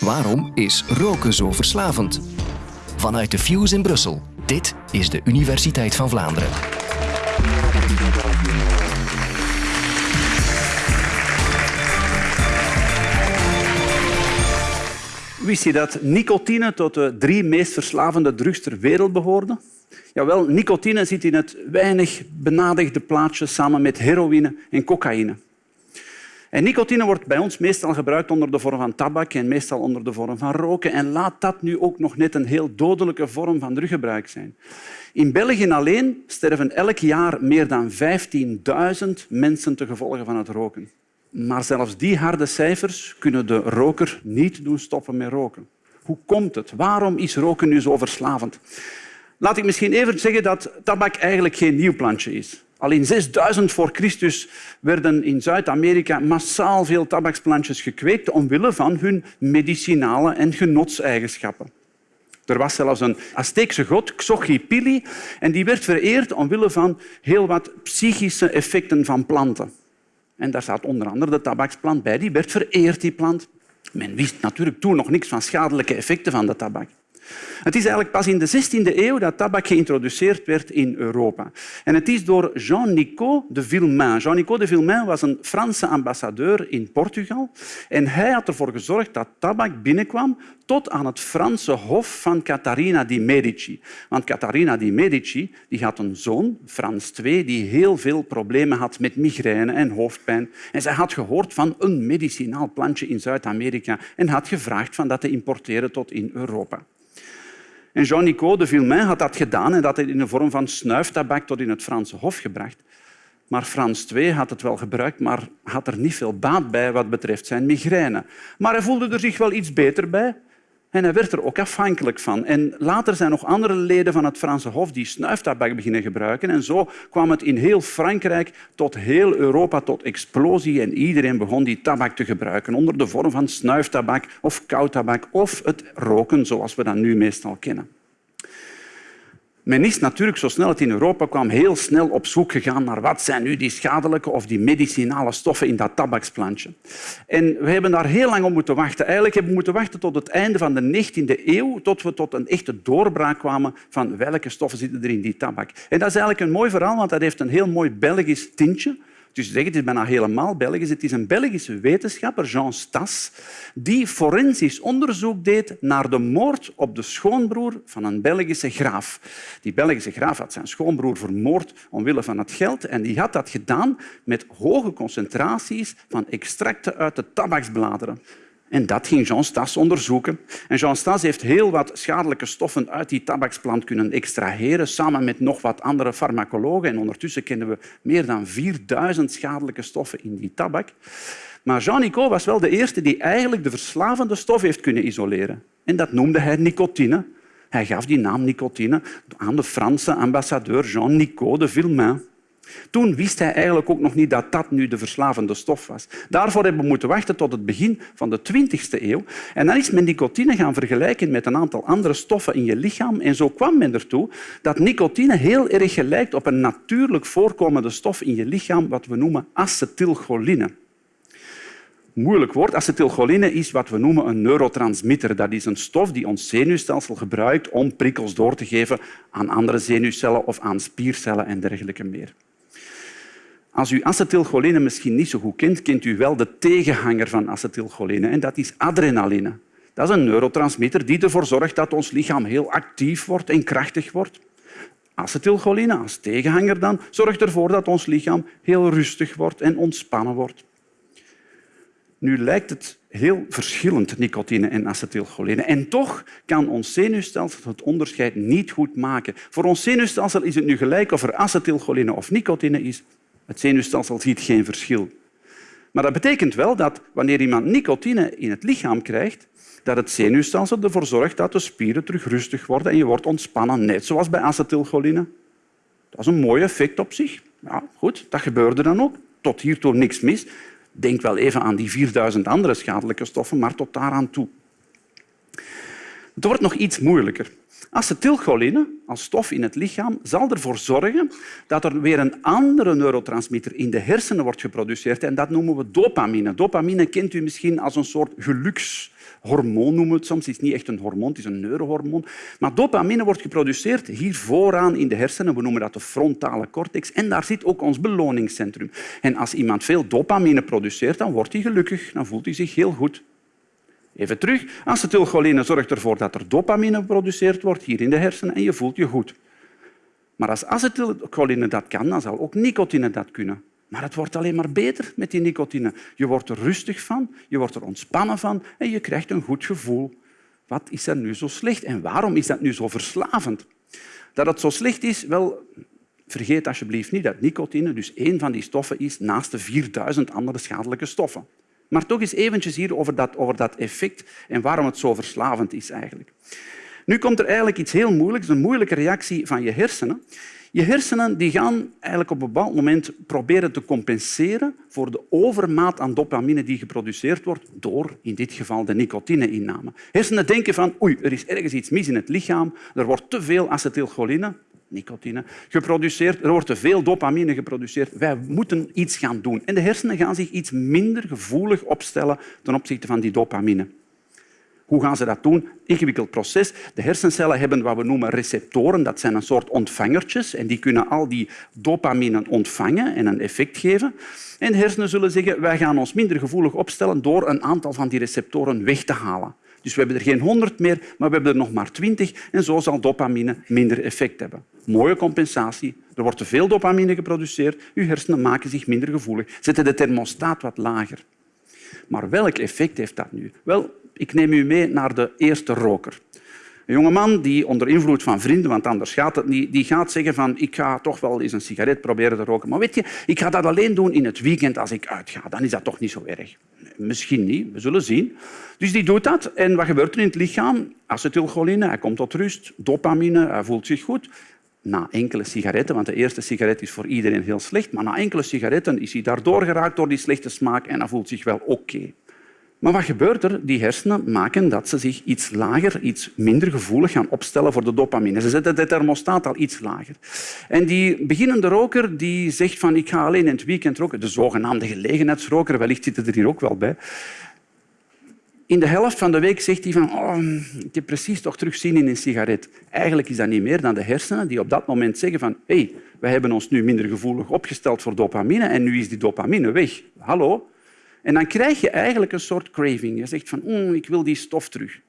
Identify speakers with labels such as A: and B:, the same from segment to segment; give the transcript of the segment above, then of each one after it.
A: Waarom is roken zo verslavend? Vanuit de Fuse in Brussel. Dit is de Universiteit van Vlaanderen.
B: Wist je dat nicotine tot de drie meest verslavende drugs ter wereld behoorde? Jawel, nicotine zit in het weinig benadigde plaatje samen met heroïne en cocaïne. En nicotine wordt bij ons meestal gebruikt onder de vorm van tabak en meestal onder de vorm van roken. En laat dat nu ook nog net een heel dodelijke vorm van druggebruik zijn. In België alleen sterven elk jaar meer dan 15.000 mensen te gevolge van het roken. Maar zelfs die harde cijfers kunnen de roker niet doen stoppen met roken. Hoe komt het? Waarom is roken nu zo verslavend? Laat ik misschien even zeggen dat tabak eigenlijk geen nieuw plantje is. Al in 6000 voor Christus werden in Zuid-Amerika massaal veel tabaksplantjes gekweekt omwille van hun medicinale en genotseigenschappen. Er was zelfs een Azteekse god, Xochipilli, en die werd vereerd omwille van heel wat psychische effecten van planten. En daar staat onder andere de tabaksplant bij. Die werd vereerd, die plant. Men wist natuurlijk toen nog niks van schadelijke effecten van de tabak. Het is eigenlijk pas in de 16e eeuw dat tabak geïntroduceerd werd in Europa. En het is door Jean-Nicot de Villemain. Jean-Nicot de Villemain was een Franse ambassadeur in Portugal. En hij had ervoor gezorgd dat tabak binnenkwam tot aan het Franse hof van Catharina di Medici. Want Catharina di Medici die had een zoon, Frans II, die heel veel problemen had met migraine en hoofdpijn. En zij had gehoord van een medicinaal plantje in Zuid-Amerika en had gevraagd van dat te importeren tot in Europa. En Jean-Nicot de Villemain had dat gedaan en dat in de vorm van snuiftabak tot in het Franse Hof gebracht. Maar Frans II had het wel gebruikt, maar had er niet veel baat bij wat betreft zijn migraine. Maar hij voelde er zich wel iets beter bij. En hij werd er ook afhankelijk van. En later zijn nog andere leden van het Franse Hof die snuiftabak beginnen gebruiken. En zo kwam het in heel Frankrijk tot heel Europa tot explosie. En iedereen begon die tabak te gebruiken onder de vorm van snuiftabak of koudtabak of het roken zoals we dat nu meestal kennen. Men is natuurlijk, zo snel het in Europa kwam, heel snel op zoek gegaan naar wat zijn nu die schadelijke of die medicinale stoffen in dat tabaksplantje. En we hebben daar heel lang op moeten wachten. Eigenlijk hebben we moeten wachten tot het einde van de 19e eeuw, tot we tot een echte doorbraak kwamen van welke stoffen zitten er in die tabak. En dat is eigenlijk een mooi verhaal, want dat heeft een heel mooi Belgisch tintje. Dus zeg, het is bijna helemaal Belgisch. Het is een Belgische wetenschapper, Jean Stas, die forensisch onderzoek deed naar de moord op de schoonbroer van een Belgische graaf. Die Belgische graaf had zijn schoonbroer vermoord omwille van het geld en die had dat gedaan met hoge concentraties van extracten uit de tabaksbladeren. En dat ging Jean Stas onderzoeken. En Jean Stas heeft heel wat schadelijke stoffen uit die tabaksplant kunnen extraheren, samen met nog wat andere farmacologen. En ondertussen kennen we meer dan 4000 schadelijke stoffen in die tabak. Maar Jean Nicot was wel de eerste die eigenlijk de verslavende stof heeft kunnen isoleren. En dat noemde hij nicotine. Hij gaf die naam nicotine aan de Franse ambassadeur Jean Nicot de Villemain. Toen wist hij eigenlijk ook nog niet dat dat nu de verslavende stof was. Daarvoor hebben we moeten wachten tot het begin van de 20e eeuw. En dan is men nicotine gaan vergelijken met een aantal andere stoffen in je lichaam. En zo kwam men ertoe dat nicotine heel erg gelijkt op een natuurlijk voorkomende stof in je lichaam, wat we noemen acetylcholine moeilijk woord. Acetylcholine is wat we noemen een neurotransmitter. Dat is een stof die ons zenuwstelsel gebruikt om prikkels door te geven aan andere zenuwcellen of aan spiercellen en dergelijke meer. Als u acetylcholine misschien niet zo goed kent, kent u wel de tegenhanger van acetylcholine en dat is adrenaline. Dat is een neurotransmitter die ervoor zorgt dat ons lichaam heel actief wordt en krachtig wordt. Acetylcholine als tegenhanger dan zorgt ervoor dat ons lichaam heel rustig wordt en ontspannen wordt. Nu lijkt het heel verschillend, nicotine en acetylcholine. En toch kan ons zenuwstelsel het onderscheid niet goed maken. Voor ons zenuwstelsel is het nu gelijk of er acetylcholine of nicotine is. Het zenuwstelsel ziet geen verschil. Maar dat betekent wel dat wanneer iemand nicotine in het lichaam krijgt, dat het zenuwstelsel ervoor zorgt dat de spieren terug rustig worden en je wordt ontspannen, net zoals bij acetylcholine. Dat is een mooi effect op zich. Ja, goed, dat gebeurde dan ook. Tot hiertoe niks mis. Denk wel even aan die 4000 andere schadelijke stoffen, maar tot daaraan toe. Het wordt nog iets moeilijker. Acetylcholine als stof in het lichaam zal ervoor zorgen dat er weer een andere neurotransmitter in de hersenen wordt geproduceerd en dat noemen we dopamine. Dopamine kent u misschien als een soort gelukshormoon, noemen we het soms. Het is niet echt een hormoon, het is een neurohormoon. Maar dopamine wordt geproduceerd hier vooraan in de hersenen. We noemen dat de frontale cortex. En daar zit ook ons beloningscentrum. En als iemand veel dopamine produceert, dan wordt hij gelukkig. Dan voelt hij zich heel goed. Even terug. Acetylcholine zorgt ervoor dat er dopamine geproduceerd wordt hier in de hersenen en je voelt je goed. Maar als acetylcholine dat kan, dan zal ook nicotine dat kunnen. Maar het wordt alleen maar beter met die nicotine. Je wordt er rustig van, je wordt er ontspannen van en je krijgt een goed gevoel. Wat is er nu zo slecht en waarom is dat nu zo verslavend? Dat het zo slecht is, wel, vergeet alsjeblieft niet dat nicotine dus één van die stoffen is naast de 4000 andere schadelijke stoffen. Maar toch eens eventjes hier over dat, over dat effect en waarom het zo verslavend is eigenlijk. Nu komt er eigenlijk iets heel moeilijks, een moeilijke reactie van je hersenen. Je hersenen die gaan eigenlijk op een bepaald moment proberen te compenseren voor de overmaat aan dopamine die geproduceerd wordt door, in dit geval, de nicotine-inname. Hersenen denken van oei, er is ergens iets mis in het lichaam, er wordt te veel acetylcholine, nicotine, geproduceerd. Er wordt te veel dopamine geproduceerd. Wij moeten iets gaan doen. En de hersenen gaan zich iets minder gevoelig opstellen ten opzichte van die dopamine. Hoe gaan ze dat doen? Ingewikkeld proces. De hersencellen hebben wat we noemen receptoren. Dat zijn een soort ontvangertjes en die kunnen al die dopamine ontvangen en een effect geven. En de hersenen zullen zeggen wij gaan ons minder gevoelig opstellen door een aantal van die receptoren weg te halen. Dus we hebben er geen 100 meer, maar we hebben er nog maar 20 en zo zal dopamine minder effect hebben. Mooie compensatie. Er wordt te veel dopamine geproduceerd, uw hersenen maken zich minder gevoelig, zetten de thermostaat wat lager. Maar welk effect heeft dat nu? Wel, ik neem u mee naar de eerste roker. Een jonge man die onder invloed van vrienden, want anders gaat het niet, die gaat zeggen van ik ga toch wel eens een sigaret proberen te roken. Maar weet je, ik ga dat alleen doen in het weekend als ik uitga. Dan is dat toch niet zo erg. Misschien niet, we zullen zien. Dus die doet dat. En wat gebeurt er in het lichaam? Acetylcholine, hij komt tot rust. Dopamine, hij voelt zich goed. Na enkele sigaretten, want de eerste sigaret is voor iedereen heel slecht, maar na enkele sigaretten is hij daardoor geraakt door die slechte smaak en hij voelt zich wel oké. Maar wat gebeurt er? Die hersenen maken dat ze zich iets lager, iets minder gevoelig gaan opstellen voor de dopamine. Ze zetten de thermostaat al iets lager. En die beginnende roker die zegt van ik ga alleen in het weekend roken, de zogenaamde gelegenheidsroker, wellicht zitten er hier ook wel bij, in de helft van de week zegt hij van oh, ik heb precies toch terug zin in een sigaret. Eigenlijk is dat niet meer dan de hersenen die op dat moment zeggen van hey, wij hebben ons nu minder gevoelig opgesteld voor dopamine en nu is die dopamine weg. Hallo? En dan krijg je eigenlijk een soort craving. Je zegt van mm, ik wil die stof terug.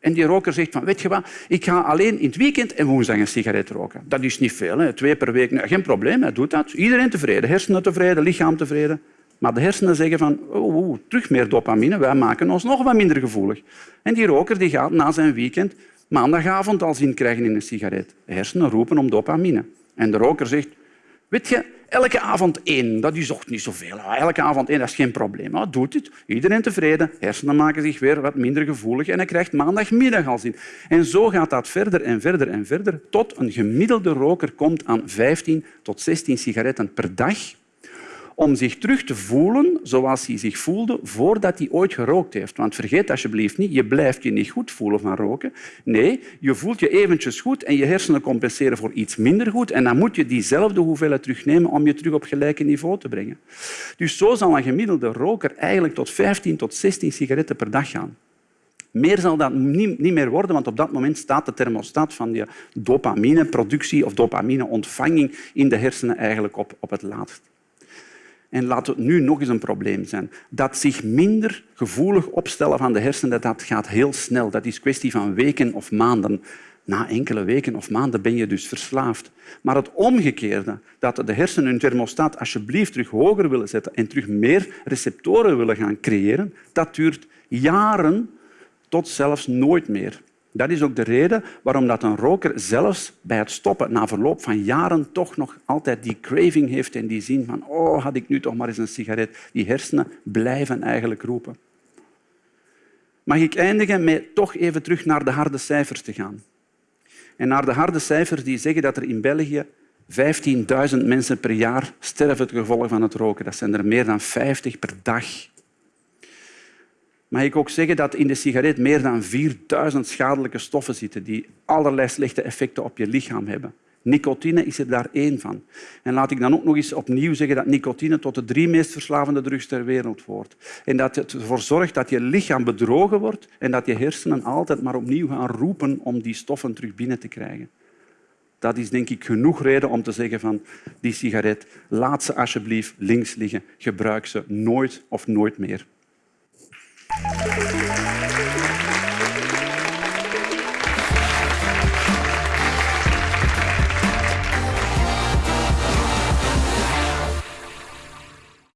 B: En die roker zegt van, weet je wat, ik ga alleen in het weekend en woensdag een sigaret roken. Dat is niet veel, hè. twee per week. geen probleem, hij doet dat. Iedereen tevreden, hersenen tevreden, lichaam tevreden. Maar de hersenen zeggen van, oh, oh, terug meer dopamine, wij maken ons nog wat minder gevoelig. En die roker die gaat na zijn weekend maandagavond al zin krijgen in een sigaret. De hersenen roepen om dopamine. En de roker zegt, weet je, elke avond één, dat is toch niet zoveel. Elke avond één, dat is geen probleem. Maar doet het, iedereen tevreden, hersenen maken zich weer wat minder gevoelig en hij krijgt maandagmiddag al zin. En zo gaat dat verder en verder en verder tot een gemiddelde roker komt aan 15 tot 16 sigaretten per dag om zich terug te voelen zoals hij zich voelde voordat hij ooit gerookt heeft. Want vergeet alsjeblieft niet, je blijft je niet goed voelen van roken. Nee, je voelt je eventjes goed en je hersenen compenseren voor iets minder goed. En dan moet je diezelfde hoeveelheid terugnemen om je terug op gelijke niveau te brengen. Dus zo zal een gemiddelde roker eigenlijk tot 15 tot 16 sigaretten per dag gaan. Meer zal dat niet meer worden, want op dat moment staat de thermostaat van je dopamineproductie of dopamineontvanging in de hersenen eigenlijk op, op het laatst. En laat het nu nog eens een probleem zijn. Dat zich minder gevoelig opstellen van de hersenen, dat gaat heel snel. Dat is kwestie van weken of maanden. Na enkele weken of maanden ben je dus verslaafd. Maar het omgekeerde, dat de hersenen hun thermostaat alsjeblieft terug hoger willen zetten en terug meer receptoren willen gaan creëren, dat duurt jaren tot zelfs nooit meer. Dat is ook de reden waarom dat een roker zelfs bij het stoppen na verloop van jaren toch nog altijd die craving heeft en die zin van oh, had ik nu toch maar eens een sigaret. Die hersenen blijven eigenlijk roepen. Mag ik eindigen met toch even terug naar de harde cijfers te gaan. En naar de harde cijfers die zeggen dat er in België 15.000 mensen per jaar sterven ten gevolge van het roken. Dat zijn er meer dan 50 per dag. Mag ik ook zeggen dat in de sigaret meer dan 4000 schadelijke stoffen zitten die allerlei slechte effecten op je lichaam hebben. Nicotine is er daar één van. En laat ik dan ook nog eens opnieuw zeggen dat nicotine tot de drie meest verslavende drugs ter wereld hoort. En dat het ervoor zorgt dat je lichaam bedrogen wordt en dat je hersenen altijd maar opnieuw gaan roepen om die stoffen terug binnen te krijgen. Dat is denk ik genoeg reden om te zeggen van die sigaret, laat ze alsjeblieft links liggen. Gebruik ze nooit of nooit meer. Obrigada.